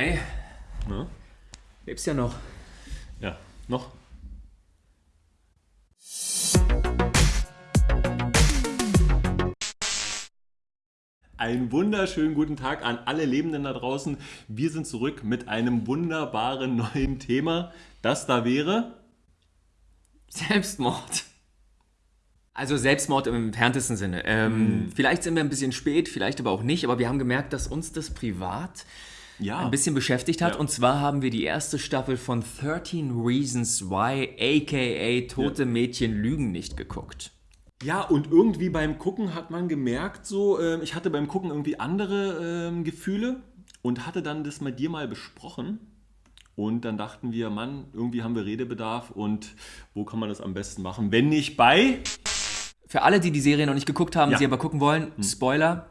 Hey, Ne? lebst ja noch. Ja, noch? Einen wunderschönen guten Tag an alle Lebenden da draußen. Wir sind zurück mit einem wunderbaren neuen Thema. Das da wäre. Selbstmord. Also Selbstmord im entferntesten Sinne. Ähm, Vielleicht sind wir ein bisschen spät, vielleicht aber auch nicht, aber wir haben gemerkt, dass uns das privat Ja. ein bisschen beschäftigt hat. Ja. Und zwar haben wir die erste Staffel von 13 Reasons Why, aka Tote Mädchen lügen nicht geguckt. Ja, und irgendwie beim Gucken hat man gemerkt, so, ähm, ich hatte beim Gucken irgendwie andere ähm, Gefühle und hatte dann das mit dir mal besprochen. Und dann dachten wir, Mann, irgendwie haben wir Redebedarf und wo kann man das am besten machen, wenn nicht bei. Für alle, die die Serie noch nicht geguckt haben, Ja. sie aber gucken wollen, Spoiler,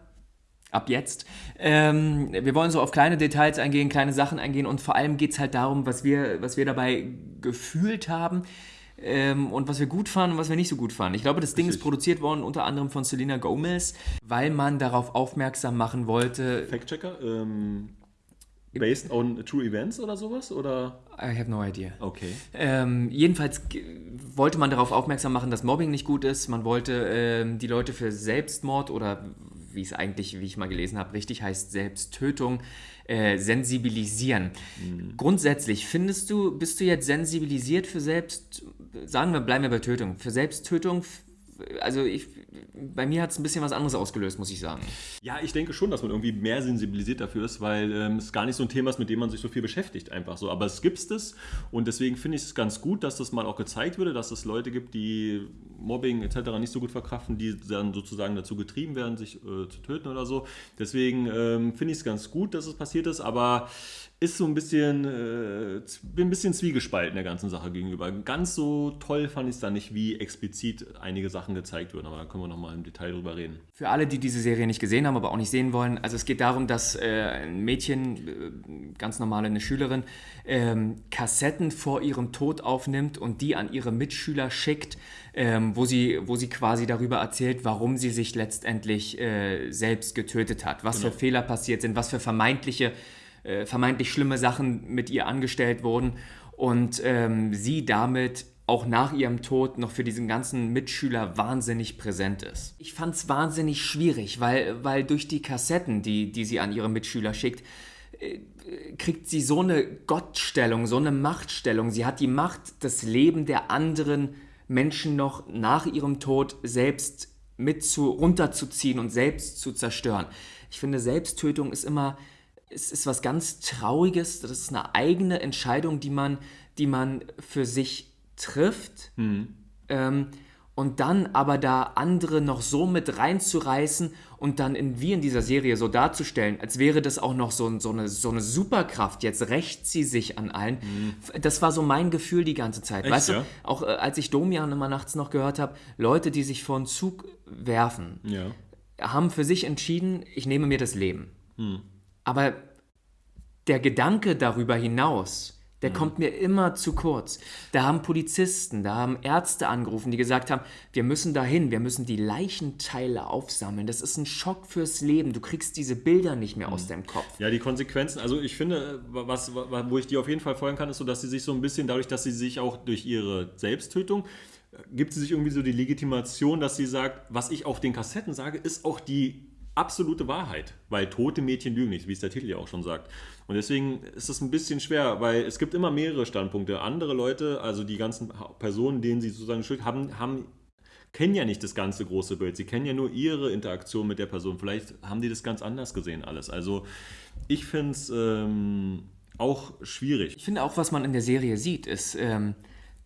ab jetzt. Ähm, wir wollen so auf kleine Details eingehen, kleine Sachen eingehen und vor allem geht es halt darum, was wir, was wir dabei gefühlt haben ähm, und was wir gut fanden und was wir nicht so gut fanden. Ich glaube, das Ding ist Richtig. produziert worden unter anderem von Selena Gomez, weil man darauf aufmerksam machen wollte. Fact-Checker, ähm, based on true events oder sowas? Oder? I have no idea. Okay. Ähm, jedenfalls wollte man darauf aufmerksam machen, dass Mobbing nicht gut ist. Man wollte ähm, die Leute für Selbstmord oder wie es eigentlich, wie ich mal gelesen habe, richtig heißt Selbsttötung äh, sensibilisieren. Grundsätzlich findest du, bist du jetzt sensibilisiert für Selbst, sagen wir, bleiben wir bei Tötung, für Selbsttötung? Also ich, bei mir hat es ein bisschen was anderes ausgelöst, muss ich sagen. Ja, ich denke schon, dass man irgendwie mehr sensibilisiert dafür ist, weil ähm, es gar nicht so ein Thema ist, mit dem man sich so viel beschäftigt, einfach so. Aber es gibt es und deswegen finde ich es ganz gut, dass das mal auch gezeigt wurde, dass es Leute gibt, die Mobbing etc. nicht so gut verkraften, die dann sozusagen dazu getrieben werden, sich äh, zu töten oder so. Deswegen ähm, finde ich es ganz gut, dass es passiert ist, aber ist so ein bisschen, äh, bin ein bisschen zwiegespalten der ganzen Sache gegenüber. Ganz so toll fand ich es dann nicht, wie explizit einige Sachen gezeigt wurden, aber da können wir nochmal im Detail drüber reden. Für alle, die diese Serie nicht gesehen haben, aber auch nicht sehen wollen, also es geht darum, dass äh, ein Mädchen, äh, ganz normal eine Schülerin, ähm, Kassetten vor ihrem Tod aufnimmt und die an ihre Mitschüler schickt, ähm, wo, sie, wo sie quasi darüber erzählt, warum sie sich letztendlich äh, selbst getötet hat, was für Fehler passiert sind, was für vermeintliche, äh, vermeintlich schlimme Sachen mit ihr angestellt wurden und ähm, sie damit auch nach ihrem Tod noch für diesen ganzen Mitschüler wahnsinnig präsent ist. Ich fand es wahnsinnig schwierig, weil, weil durch die Kassetten, die, die sie an ihre Mitschüler schickt, äh, kriegt sie so eine Gottstellung, so eine Machtstellung. Sie hat die Macht, das Leben der anderen Menschen noch nach ihrem Tod selbst mit zu, runterzuziehen und selbst zu zerstören. Ich finde, Selbsttötung ist immer, es ist was ganz Trauriges. Das ist eine eigene Entscheidung, die man, die man für sich trifft. Ähm, und dann aber da andere noch so mit reinzureißen und dann in, wie in dieser Serie so darzustellen, als wäre das auch noch so, so, eine, so eine Superkraft. Jetzt rächt sie sich an allen. Das war so mein Gefühl die ganze Zeit. Echt, weißt ja? du, auch äh, als ich Domian immer nachts noch gehört habe, Leute, die sich vor einen Zug werfen, Ja. haben für sich entschieden, ich nehme mir das Leben. Hm. Aber der Gedanke darüber hinaus, der Hm. kommt mir immer zu kurz. Da haben Polizisten, da haben Ärzte angerufen, die gesagt haben, wir müssen dahin, wir müssen die Leichenteile aufsammeln. Das ist ein Schock fürs Leben. Du kriegst diese Bilder nicht mehr Hm. aus deinem Kopf. Ja, die Konsequenzen, also ich finde, was, was, wo ich dir auf jeden Fall folgen kann, ist so, dass sie sich so ein bisschen, dadurch, dass sie sich auch durch ihre Selbsttötung, äh, gibt sie sich irgendwie so die Legitimation, dass sie sagt, was ich auf den Kassetten sage, ist auch die absolute Wahrheit. Weil tote Mädchen lügen nicht, wie es der Titel ja auch schon sagt. Und deswegen ist es ein bisschen schwer, weil es gibt immer mehrere Standpunkte. Andere Leute, also die ganzen Personen, denen sie sozusagen schuld haben, haben kennen ja nicht das ganze große Bild. Sie kennen ja nur ihre Interaktion mit der Person. Vielleicht haben die das ganz anders gesehen alles. Also ich finde es ähm, auch schwierig. Ich finde auch, was man in der Serie sieht, ist, ähm,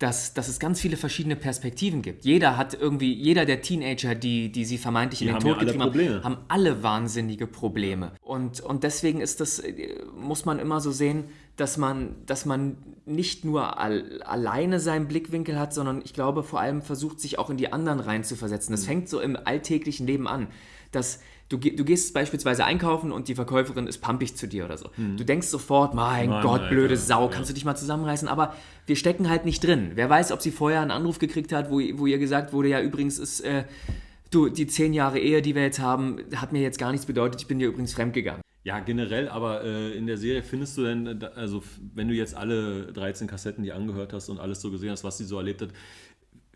dass, dass es ganz viele verschiedene Perspektiven gibt. Jeder hat irgendwie, jeder der Teenager, die, die sie vermeintlich in den ja Tod alle getrieben haben, haben alle wahnsinnige Probleme. Und, und deswegen ist das, äh, muss man immer so sehen, dass man, dass man nicht nur al alleine seinen Blickwinkel hat, sondern ich glaube vor allem versucht, sich auch in die anderen reinzuversetzen. Mhm. Das fängt so im alltäglichen Leben an, dass du, du gehst beispielsweise einkaufen und die Verkäuferin ist pampig zu dir oder so. Du denkst sofort, mein Mann, Gott, Alter. blöde Sau, Mhm. Ja. kannst du dich mal zusammenreißen? Aber wir stecken halt nicht drin. Wer weiß, ob sie vorher einen Anruf gekriegt hat, wo, wo ihr gesagt wurde, ja übrigens ist... Äh, du, die zehn Jahre Ehe, die wir jetzt haben, hat mir jetzt gar nichts bedeutet, ich bin dir übrigens fremdgegangen. Ja, generell, aber äh, in der Serie findest du denn, äh, also wenn du jetzt alle 13 Kassetten die angehört hast und alles so gesehen hast, was sie so erlebt hat,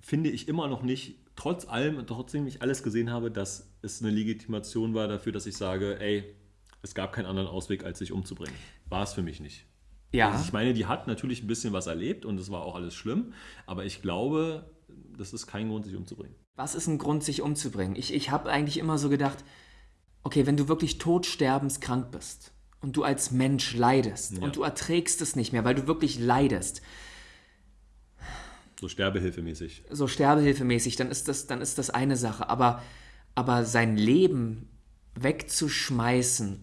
finde ich immer noch nicht, trotz allem, trotzdem ich alles gesehen habe, dass es eine Legitimation war dafür, dass ich sage, ey, es gab keinen anderen Ausweg, als sich umzubringen. War es für mich nicht. Ja. Also ich meine, die hat natürlich ein bisschen was erlebt und es war auch alles schlimm, aber ich glaube, das ist kein Grund, sich umzubringen. Was ist ein Grund, sich umzubringen? Ich, ich habe eigentlich immer so gedacht, okay, wenn du wirklich todsterbenskrank bist und du als Mensch leidest Ja. und du erträgst es nicht mehr, weil du wirklich leidest, So sterbehilfemäßig. so sterbehilfemäßig, dann ist das, dann ist das eine Sache. Aber, aber sein Leben wegzuschmeißen,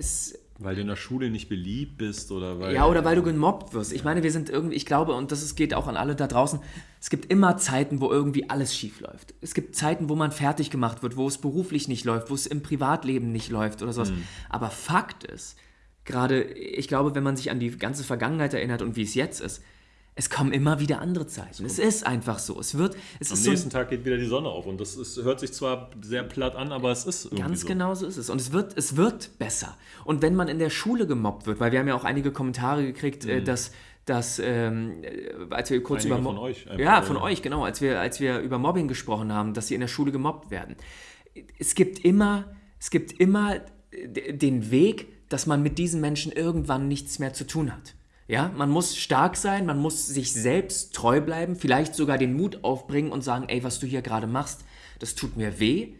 ist. Weil du in der Schule nicht beliebt bist oder weil. Ja, oder weil du gemobbt wirst. Ich meine, wir sind irgendwie, ich glaube, und das geht auch an alle da draußen, es gibt immer Zeiten, wo irgendwie alles schief läuft. Es gibt Zeiten, wo man fertig gemacht wird, wo es beruflich nicht läuft, wo es im Privatleben nicht läuft oder sowas. Aber Fakt ist, gerade, ich glaube, wenn man sich an die ganze Vergangenheit erinnert und wie es jetzt ist, es kommen immer wieder andere Zeiten. Es ist einfach so. Es wird, es Am ist so nächsten Tag geht wieder die Sonne auf und das ist, hört sich zwar sehr platt an, aber es ist irgendwie Ganz so. genau so ist es. Und es wird, es wird besser. Und wenn man in der Schule gemobbt wird, weil wir haben ja auch einige Kommentare gekriegt, äh, dass, dass ähm, äh, als wir kurz Mhm. Einige über von Mo- euch einfach, ja von ja. euch genau, als wir als wir über Mobbing gesprochen haben, dass sie in der Schule gemobbt werden. Es gibt immer es gibt immer den Weg, dass man mit diesen Menschen irgendwann nichts mehr zu tun hat. Ja, man muss stark sein, man muss sich selbst treu bleiben, vielleicht sogar den Mut aufbringen und sagen, ey, was du hier gerade machst, das tut mir weh.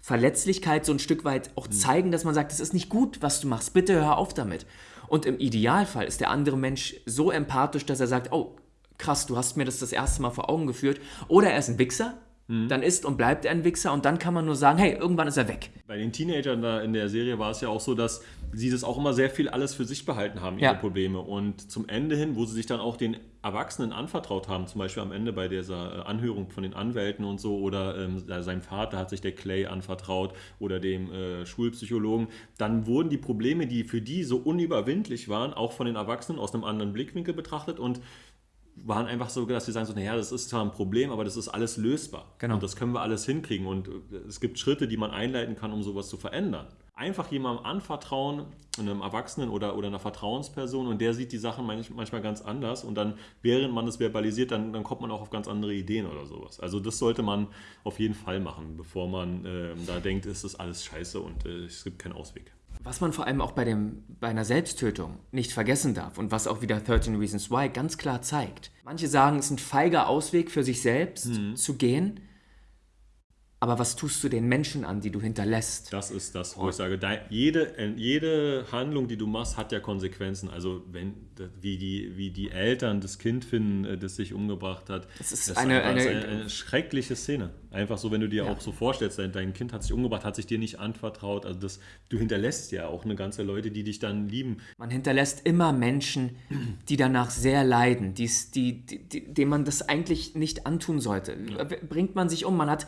Verletzlichkeit so ein Stück weit auch zeigen, dass man sagt, es ist nicht gut, was du machst, bitte hör auf damit. Und im Idealfall ist der andere Mensch so empathisch, dass er sagt, oh, krass, du hast mir das das erste Mal vor Augen geführt. Oder er ist ein Wichser, dann ist und bleibt er ein Wichser und dann kann man nur sagen, hey, irgendwann ist er weg. Bei den Teenagern da in der Serie war es ja auch so, dass sie das auch immer sehr viel alles für sich behalten haben, ihre Ja. Probleme. Und zum Ende hin, wo sie sich dann auch den Erwachsenen anvertraut haben, zum Beispiel am Ende bei dieser äh, Anhörung von den Anwälten und so, oder ähm, seinem Vater hat sich der Clay anvertraut oder dem äh, Schulpsychologen, dann wurden die Probleme, die für die so unüberwindlich waren, auch von den Erwachsenen aus einem anderen Blickwinkel betrachtet und waren einfach so, dass sie sagen so, naja, das ist zwar ein Problem, aber das ist alles lösbar. Genau. Und das können wir alles hinkriegen. Und äh, es gibt Schritte, die man einleiten kann, um sowas zu verändern. Einfach jemandem anvertrauen, einem Erwachsenen oder, oder einer Vertrauensperson und der sieht die Sachen manch- manchmal ganz anders und dann, während man es verbalisiert, dann, dann kommt man auch auf ganz andere Ideen oder sowas. Also das sollte man auf jeden Fall machen, bevor man ähm, da denkt, es ist alles scheiße und äh, es gibt keinen Ausweg. Was man vor allem auch bei, dem, bei einer Selbsttötung nicht vergessen darf und was auch wieder 13 Reasons Why ganz klar zeigt. Manche sagen, es ist ein feiger Ausweg für sich selbst zu gehen, aber was tust du den Menschen an, die du hinterlässt? Das ist das, wo ich sage, jede, äh, jede Handlung, die du machst, hat ja Konsequenzen. Also wenn wie die, wie die Eltern das Kind finden, äh, das sich umgebracht hat. Das ist das eine- ist eine- eine schreckliche Szene. Einfach so, wenn du dir Ja. auch so vorstellst, dein, dein Kind hat sich umgebracht, hat sich dir nicht anvertraut. Also das, du hinterlässt ja auch eine ganze Leute, die dich dann lieben. Man hinterlässt immer Menschen, die danach sehr leiden, die's, die, die, die, denen man das eigentlich nicht antun sollte. Bringt man sich um, man hat,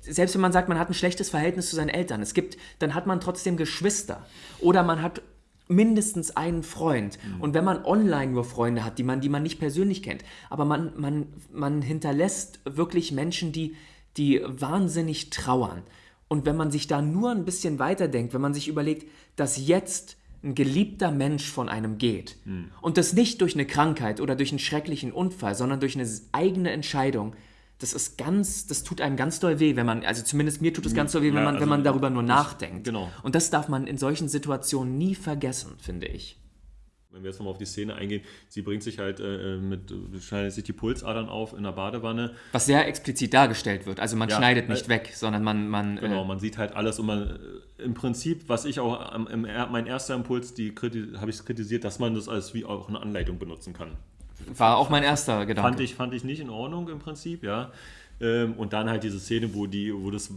selbst wenn man sagt, man hat ein schlechtes Verhältnis zu seinen Eltern, es gibt, dann hat man trotzdem Geschwister. Oder man hat mindestens einen Freund. Und wenn man online nur Freunde hat, die man, die man nicht persönlich kennt, aber man, man, man hinterlässt wirklich Menschen, die, die wahnsinnig trauern. Und wenn man sich da nur ein bisschen weiterdenkt, wenn man sich überlegt, dass jetzt ein geliebter Mensch von einem geht und das nicht durch eine Krankheit oder durch einen schrecklichen Unfall, sondern durch eine eigene Entscheidung, das ist ganz, das tut einem ganz doll weh, wenn man, also zumindest mir tut es ganz doll weh, wenn Ja, man, also wenn man darüber nur nachdenkt. genau. Und das darf man in solchen Situationen nie vergessen, finde ich. Wenn wir jetzt nochmal auf die Szene eingehen, sie bringt sich halt äh, mit, schneidet sich die Pulsadern auf in der Badewanne. Was sehr explizit dargestellt wird. Also man Ja, schneidet nicht äh, weg, sondern man, man Genau, äh, man sieht halt alles und man äh, im Prinzip, was ich auch am, im, mein erster Impuls, die habe ich kritisiert, dass man das als wie auch eine Anleitung benutzen kann. War auch mein erster Gedanke. Fand ich, fand ich nicht in Ordnung im Prinzip, ja. Ähm, und dann halt diese Szene, wo die, wo das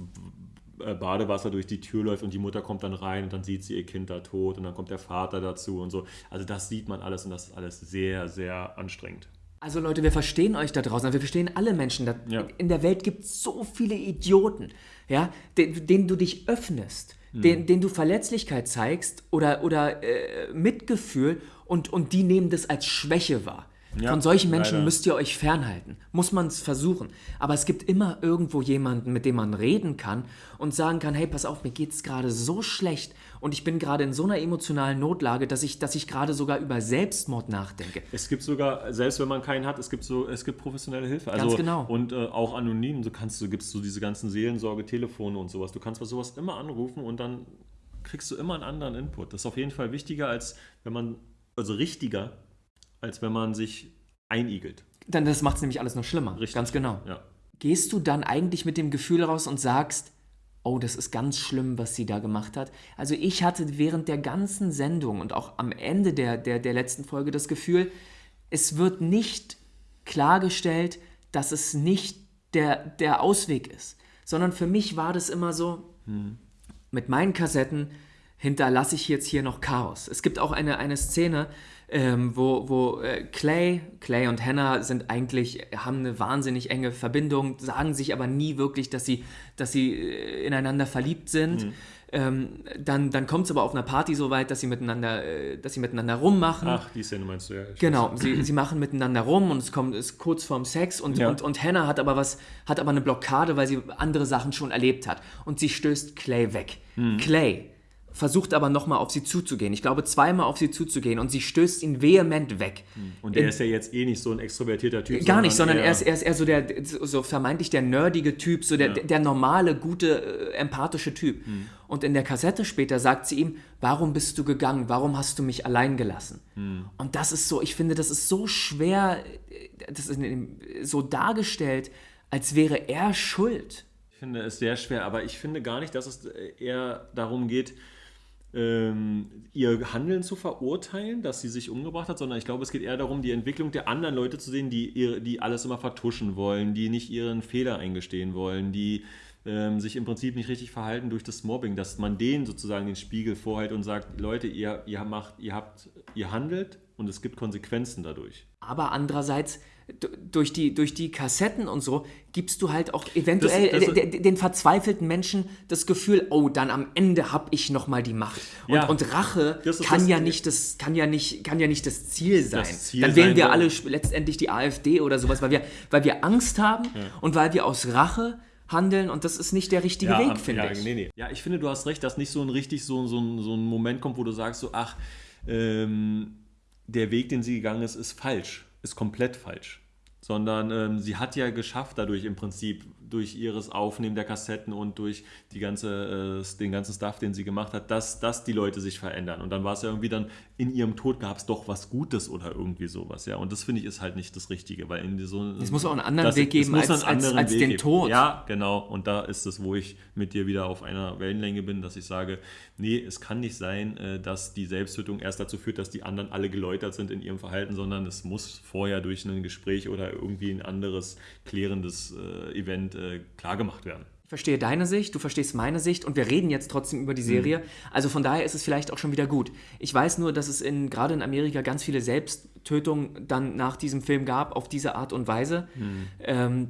äh, Badewasser durch die Tür läuft und die Mutter kommt dann rein und dann sieht sie ihr Kind da tot und dann kommt der Vater dazu und so. Also das sieht man alles und das ist alles sehr, sehr anstrengend. Also Leute, wir verstehen euch da draußen, wir verstehen alle Menschen. Da, Ja. In der Welt gibt es so viele Idioten, ja, den, denen du dich öffnest, denen, denen du Verletzlichkeit zeigst oder, oder äh, Mitgefühl und, und die nehmen das als Schwäche wahr. Ja, Von solchen Menschen leider. müsst ihr euch fernhalten. Muss man es versuchen. Aber es gibt immer irgendwo jemanden, mit dem man reden kann und sagen kann, hey, pass auf, mir geht es gerade so schlecht und ich bin gerade in so einer emotionalen Notlage, dass ich, dass ich gerade sogar über Selbstmord nachdenke. Es gibt sogar, selbst wenn man keinen hat, es gibt so, es gibt professionelle Hilfe. Also, Ganz genau. Und äh, auch anonym, du kannst, du gibst so diese ganzen Seelsorge-Telefone und sowas. Du kannst bei sowas immer anrufen und dann kriegst du immer einen anderen Input. Das ist auf jeden Fall wichtiger, als wenn man, also richtiger, als wenn man sich einigelt. Dann das macht es nämlich alles noch schlimmer. Richtig. Ganz genau. Ja. Gehst du dann eigentlich mit dem Gefühl raus und sagst, oh, das ist ganz schlimm, was sie da gemacht hat. Also ich hatte während der ganzen Sendung und auch am Ende der, der, der letzten Folge das Gefühl, es wird nicht klargestellt, dass es nicht der, der Ausweg ist, sondern für mich war das immer so, hm. mit meinen Kassetten hinterlasse ich jetzt hier noch Chaos. Es gibt auch eine, eine Szene, ähm, wo, wo äh, Clay, Clay und Hannah sind eigentlich, haben eine wahnsinnig enge Verbindung, sagen sich aber nie wirklich, dass sie, dass sie äh, ineinander verliebt sind. Mhm. Ähm, dann dann kommt es aber auf einer Party so weit, dass sie miteinander, äh, dass sie miteinander rummachen. Ach, die Szene meinst du ja. Genau, sie, sie machen miteinander rum und es kommt ist kurz vorm Sex und, ja. und, und Hannah hat aber was, hat aber eine Blockade, weil sie andere Sachen schon erlebt hat. Und sie stößt Clay weg. Mhm. Clay versucht aber nochmal auf sie zuzugehen. Ich glaube, zweimal auf sie zuzugehen und sie stößt ihn vehement weg. Hm. Und er ist ja jetzt eh nicht so ein extrovertierter Typ. Gar nicht, sondern er ist, er ist eher so der, so vermeintlich der nerdige Typ, so der, ja. der normale, gute, äh, empathische Typ. Hm. Und in der Kassette später sagt sie ihm, warum bist du gegangen? Warum hast du mich allein gelassen? Hm. Und das ist so, ich finde, das ist so schwer, äh, das ist so dargestellt, als wäre er schuld. Ich finde es sehr schwer, aber ich finde gar nicht, dass es eher darum geht, ähm, ihr Handeln zu verurteilen, dass sie sich umgebracht hat, sondern ich glaube, es geht eher darum, die Entwicklung der anderen Leute zu sehen, die, ihre, die alles immer vertuschen wollen, die nicht ihren Fehler eingestehen wollen, die ähm, sich im Prinzip nicht richtig verhalten durch das Mobbing, dass man denen sozusagen den Spiegel vorhält und sagt, Leute, ihr, ihr macht, ihr habt, ihr handelt und es gibt Konsequenzen dadurch. Aber andererseits durch die, durch die Kassetten und so gibst du halt auch eventuell das, das, den, verzweifelten Menschen das Gefühl, oh, dann am Ende habe ich noch mal die Macht. Und, ja, und Rache kann ja nicht das kann ja nicht kann ja nicht das Ziel sein. Das Ziel dann wählen wir alle letztendlich die AfD oder sowas, weil wir weil wir Angst haben ja. und weil wir aus Rache handeln und das ist nicht der richtige ja, Weg, finde ja, ich. Nee, nee. Ja, ich finde, du hast recht, dass nicht so ein richtig so, so, ein, so ein Moment kommt, wo du sagst so, ach, ähm, der Weg, den sie gegangen ist, ist falsch, ist komplett falsch. Sondern ähm, sie hat ja geschafft, dadurch im Prinzip durch ihres Aufnehmen der Kassetten und durch die ganze, äh, den ganzen Stuff, den sie gemacht hat, dass, dass die Leute sich verändern. Und dann war es ja irgendwie dann, in ihrem Tod gab es doch was Gutes oder irgendwie sowas. Ja, und das finde ich ist halt nicht das Richtige, weil in so Es muss auch einen anderen das, Weg geben als, als, als den Tod. Ja, genau. Und da ist es, wo ich mit dir wieder auf einer Wellenlänge bin, dass ich sage, nee, es kann nicht sein, äh, dass die Selbsttötung erst dazu führt, dass die anderen alle geläutert sind in ihrem Verhalten, sondern es muss vorher durch ein Gespräch oder irgendwie ein anderes klärendes äh, Event äh, klargemacht werden. Ich verstehe deine Sicht, du verstehst meine Sicht und wir reden jetzt trotzdem über die Serie. Mhm. Also von daher ist es vielleicht auch schon wieder gut. Ich weiß nur, dass es in, gerade in Amerika ganz viele Selbsttötungen dann nach diesem Film gab, auf diese Art und Weise. Mhm. Ähm,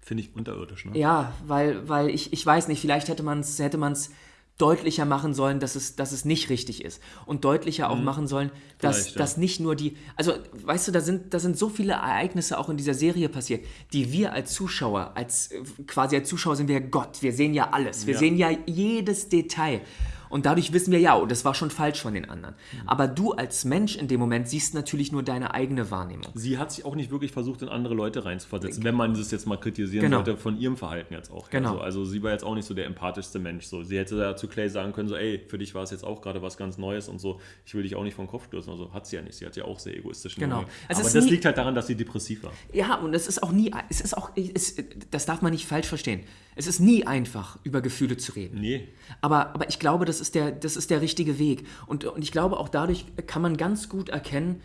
Finde ich unterirdisch, ne? Ja, weil, weil ich, ich weiß nicht, vielleicht hätte man es hätte man's deutlicher machen sollen, dass es, dass es nicht richtig ist. Und deutlicher auch mhm. machen sollen, dass, ja. dass nicht nur die. Also, weißt du, da sind, da sind so viele Ereignisse auch in dieser Serie passiert, die wir als Zuschauer, als quasi als Zuschauer sind wir Gott. Wir sehen ja alles. Wir ja. sehen ja jedes Detail. Und dadurch wissen wir, ja, oh, das war schon falsch von den anderen. Mhm. Aber du als Mensch in dem Moment siehst natürlich nur deine eigene Wahrnehmung. Sie hat sich auch nicht wirklich versucht, in andere Leute reinzuversetzen, wenn man das jetzt mal kritisieren genau. sollte, von ihrem Verhalten jetzt auch. Genau. Also, also, sie war jetzt auch nicht so der empathischste Mensch. So. Sie hätte da zu Clay sagen können, so, ey, für dich war es jetzt auch gerade was ganz Neues und so, ich will dich auch nicht vom Kopf stürzen. Also hat sie ja nicht. Sie hat ja auch sehr egoistisch. Genau. Also Aber das liegt halt daran, dass sie depressiv war. Ja, und es ist auch nie, es ist auch, es, das darf man nicht falsch verstehen. Es ist nie einfach, über Gefühle zu reden. Nee. Aber, aber ich glaube, das ist der, das ist der richtige Weg. Und, und ich glaube, auch dadurch kann man ganz gut erkennen,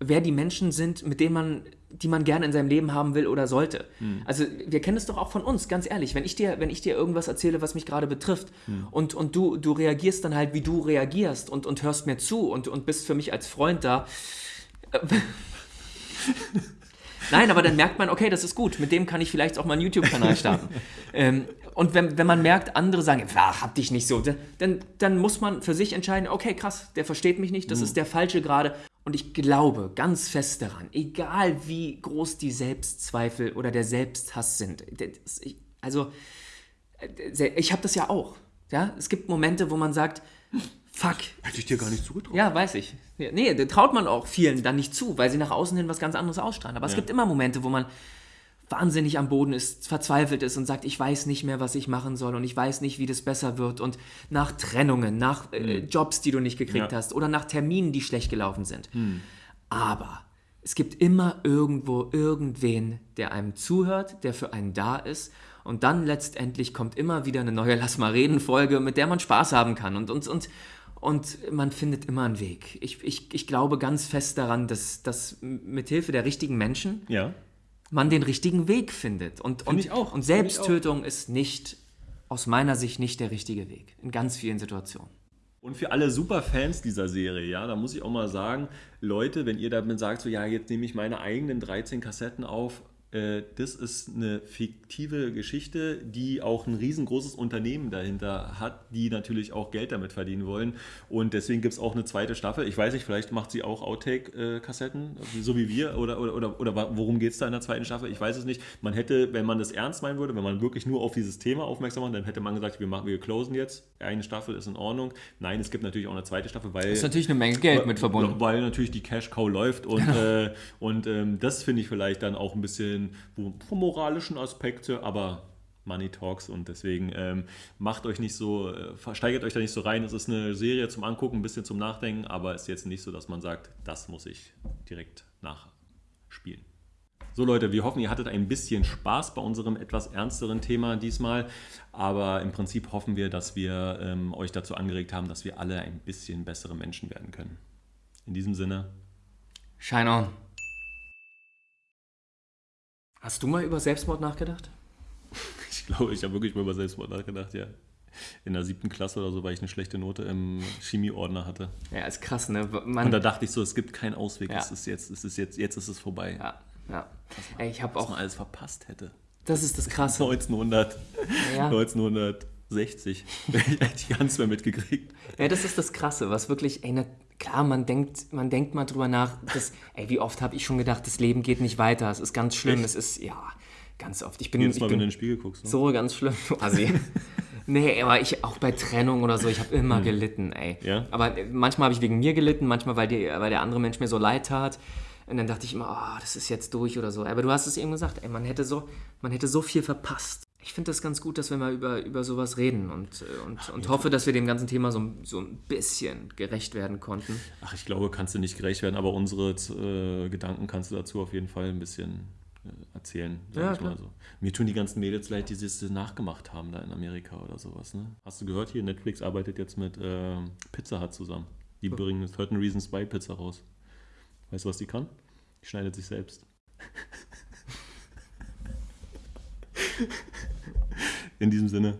wer die Menschen sind, mit denen man, die man gerne in seinem Leben haben will oder sollte. Hm. Also wir kennen es doch auch von uns, ganz ehrlich. Wenn ich dir, wenn ich dir irgendwas erzähle, was mich gerade betrifft, hm. und, und du, du reagierst dann halt, wie du reagierst und, und hörst mir zu und, und bist für mich als Freund da. Nein, aber dann merkt man, okay, das ist gut. Mit dem kann ich vielleicht auch mal einen YouTube-Kanal starten. ähm, und wenn, wenn man merkt, andere sagen, ach, hab dich nicht so, dann, dann muss man für sich entscheiden, okay, krass, der versteht mich nicht, das mhm. ist der Falsche gerade. Und ich glaube ganz fest daran, egal wie groß die Selbstzweifel oder der Selbsthass sind, also äh, ich habe das ja auch. Ja? Es gibt Momente, wo man sagt, fuck. Hätte ich dir gar nicht zugetraut. Ja, weiß ich. Nee, da traut man auch vielen dann nicht zu, weil sie nach außen hin was ganz anderes ausstrahlen. Aber es gibt immer Momente, wo man wahnsinnig am Boden ist, verzweifelt ist und sagt, ich weiß nicht mehr, was ich machen soll und ich weiß nicht, wie das besser wird und nach Trennungen, nach äh, Hm. Jobs, die du nicht gekriegt Ja. hast oder nach Terminen, die schlecht gelaufen sind. Hm. Aber es gibt immer irgendwo irgendwen, der einem zuhört, der für einen da ist und dann letztendlich kommt immer wieder eine neue Lass mal reden Folge, mit der man Spaß haben kann und, und, und, und man findet immer einen Weg. Ich, ich, ich glaube ganz fest daran, dass, dass mit Hilfe der richtigen Menschen Ja. man den richtigen Weg findet. Und, und, ich auch. und Find Selbsttötung ist nicht, aus meiner Sicht, nicht der richtige Weg. In ganz vielen Situationen. Und für alle Superfans dieser Serie, ja, da muss ich auch mal sagen, Leute, wenn ihr damit sagt, so ja, jetzt nehme ich meine eigenen 13 Kassetten auf, äh, das ist eine fiktive Geschichte, die auch ein riesengroßes Unternehmen dahinter hat, die natürlich auch Geld damit verdienen wollen. Und deswegen gibt es auch eine zweite Staffel. Ich weiß nicht, vielleicht macht sie auch Outtake-Kassetten, so wie wir, oder, oder, oder, oder worum geht es da in der zweiten Staffel? Ich weiß es nicht. Man hätte, wenn man das ernst meinen würde, wenn man wirklich nur auf dieses Thema aufmerksam macht, dann hätte man gesagt, wir, machen, wir closen jetzt. Eine Staffel ist in Ordnung. Nein, es gibt natürlich auch eine zweite Staffel, weil. ist natürlich eine Menge Geld mit verbunden. Weil natürlich die Cash Cow läuft und, äh, und ähm, das finde ich vielleicht dann auch ein bisschen vom moralischen Aspekte, aber Money Talks und deswegen ähm, macht euch nicht so, äh, versteigert euch da nicht so rein. Es ist eine Serie zum Angucken, ein bisschen zum Nachdenken, aber ist jetzt nicht so, dass man sagt, das muss ich direkt nachspielen. So Leute, wir hoffen, ihr hattet ein bisschen Spaß bei unserem etwas ernsteren Thema diesmal. Aber im Prinzip hoffen wir, dass wir ähm, euch dazu angeregt haben, dass wir alle ein bisschen bessere Menschen werden können. In diesem Sinne, Shine on. Hast du mal über Selbstmord nachgedacht? Ich glaube, ich habe wirklich mal über Selbstmord nachgedacht, ja. In der siebten Klasse oder so, weil ich eine schlechte Note im Chemieordner hatte. Ja, ist krass, ne? Man Und da dachte ich so, es gibt keinen Ausweg. Ja. Es ist jetzt, es ist jetzt, jetzt ist es vorbei. Ja, ja. Man, Ey, ich habe auch alles verpasst hätte. Das ist das Krasse. 1900, ja. 1900 60. Hätte ich hätte gar nichts mehr mitgekriegt. Ja, das ist das Krasse, was wirklich, ey, na, klar, man denkt, man denkt mal drüber nach, dass, ey, wie oft habe ich schon gedacht, das Leben geht nicht weiter, es ist ganz schlimm, Echt? es ist, ja, ganz oft. Ich bin, Jedes Mal, bin wenn du in den Spiegel guckst. Ne? So ganz schlimm, also quasi. nee, aber ich, auch bei Trennung oder so, ich habe immer hm. gelitten, ey. Ja? Aber äh, manchmal habe ich wegen mir gelitten, manchmal, weil, die, weil der andere Mensch mir so leid tat. Und dann dachte ich immer, oh, das ist jetzt durch oder so. Aber du hast es eben gesagt, ey, man hätte so, man hätte so viel verpasst. Ich finde das ganz gut, dass wir mal über, über sowas reden und, äh, und, und hoffe, dass wir dem ganzen Thema so, so ein bisschen gerecht werden konnten. Ach, ich glaube, kannst du nicht gerecht werden, aber unsere äh, Gedanken kannst du dazu auf jeden Fall ein bisschen äh, erzählen. Sag Ja, ich mal klar. so. Mir tun die ganzen Mädels leid, die das nachgemacht haben da in Amerika oder sowas. Ne? Hast du gehört hier, Netflix arbeitet jetzt mit äh, Pizza Hut zusammen. Die bringen 13 Reasons Why Pizza raus. Weißt du, was die kann? Die schneidet sich selbst. In diesem Sinne,